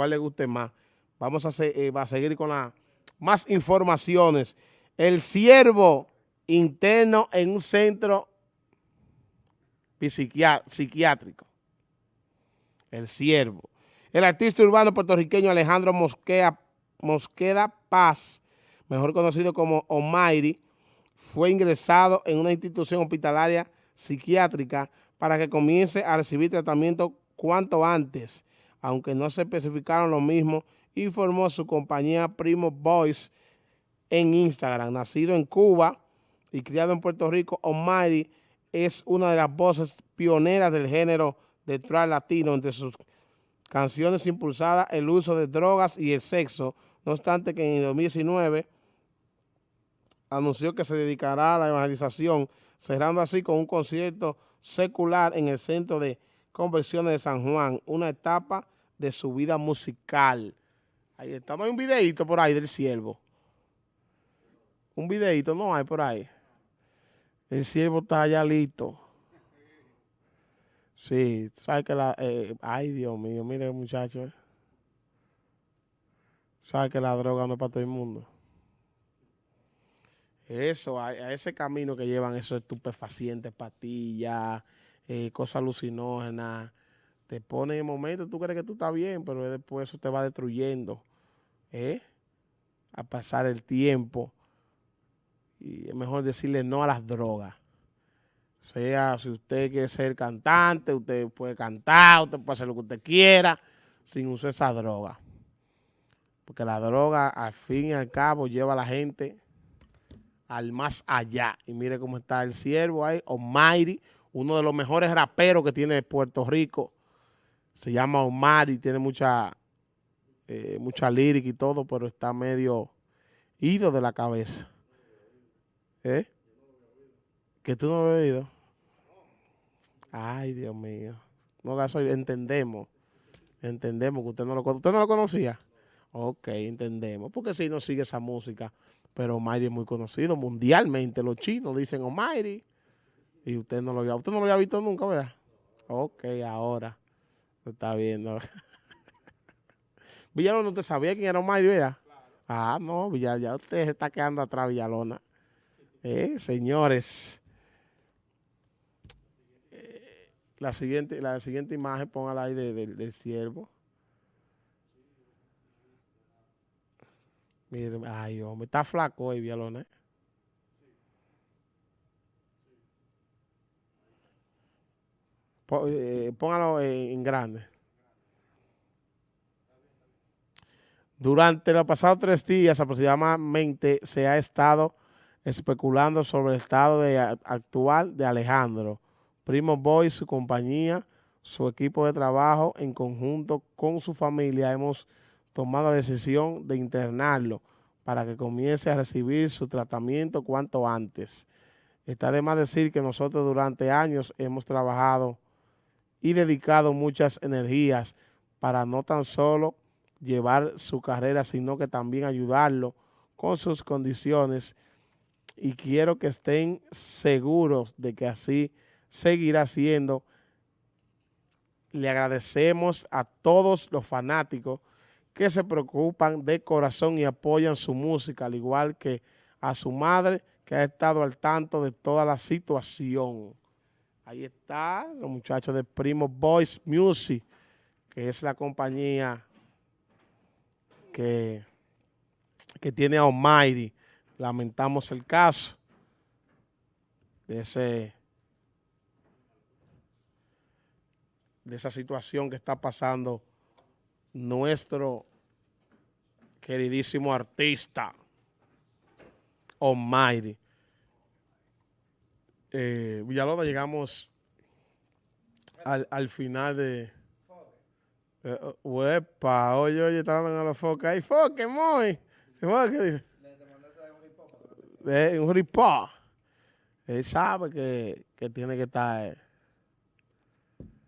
cuál le guste más. Vamos a, eh, a seguir con las más informaciones. El siervo interno en un centro psiquiátrico. El siervo. El artista urbano puertorriqueño Alejandro Mosqueda, Mosqueda Paz, mejor conocido como Omairi, fue ingresado en una institución hospitalaria psiquiátrica para que comience a recibir tratamiento cuanto antes, aunque no se especificaron lo mismo, informó su compañía Primo Boys en Instagram. Nacido en Cuba y criado en Puerto Rico, Omairi es una de las voces pioneras del género de trap latino entre sus canciones impulsadas el uso de drogas y el sexo, no obstante que en el 2019 anunció que se dedicará a la evangelización, cerrando así con un concierto secular en el Centro de Conversiones de San Juan, una etapa de su vida musical. Ahí está, no hay un videito por ahí del siervo. Un videito no hay por ahí. El siervo está allá listo. Sí, sabes que la... Eh, ay, Dios mío, mire muchacho. Eh. Sabes que la droga no es para todo el mundo. Eso, a, ese camino que llevan esos estupefacientes, pastillas, eh, cosas alucinógenas, te pone en el momento, tú crees que tú estás bien, pero después eso te va destruyendo, ¿eh? A pasar el tiempo. Y es mejor decirle no a las drogas. Sea, si usted quiere ser cantante, usted puede cantar, usted puede hacer lo que usted quiera, sin usar esa droga. Porque la droga, al fin y al cabo, lleva a la gente al más allá. Y mire cómo está el siervo ahí, Almighty, uno de los mejores raperos que tiene Puerto Rico. Se llama Omar y tiene mucha, eh, mucha lírica y todo, pero está medio ido de la cabeza. ¿Eh? Que tú no lo has oído. Ay, Dios mío. No, entendemos. Entendemos que usted no lo ¿Usted no lo conocía? Ok, entendemos. Porque si no sigue esa música, pero Omairi es muy conocido mundialmente. Los chinos dicen Omairi. Usted no lo había, usted no lo había visto nunca, ¿verdad? Ok, ahora lo está viendo. Villalona, ¿usted sabía quién era Omairi, verdad? Ah, no, Villalona, ya usted se está quedando atrás, Villalona. Eh, señores. Eh, la siguiente, la siguiente imagen, póngala ahí del siervo. Mire, ay, hombre, está flaco hoy, Villalona. ¿eh? Póngalo en, grande. Durante los pasados tres días aproximadamente se ha estado especulando sobre el estado actual de Alejandro. Primo Boy, su compañía, su equipo de trabajo, en conjunto con su familia, hemos tomado la decisión de internarlo para que comience a recibir su tratamiento cuanto antes. Está de más decir que nosotros durante años hemos trabajado y dedicado muchas energías para no tan solo llevar su carrera, sino que también ayudarlo con sus condiciones y quiero que estén seguros de que así seguirá siendo. Le agradecemos a todos los fanáticos que se preocupan de corazón y apoyan su música, al igual que a su madre, que ha estado al tanto de toda la situación. Ahí está, los muchachos de Primo Voice Music, que es la compañía que, que tiene a Almighty. Lamentamos el caso de ese de esa situación que está pasando nuestro queridísimo artista, Almighty. Eh, Villalona, llegamos al, final de... Eh, uepa, oye, oye, está dando a los focos ahí. Foque, muy. ¿Qué dice? un ripó. Él sabe que, que tiene que estar...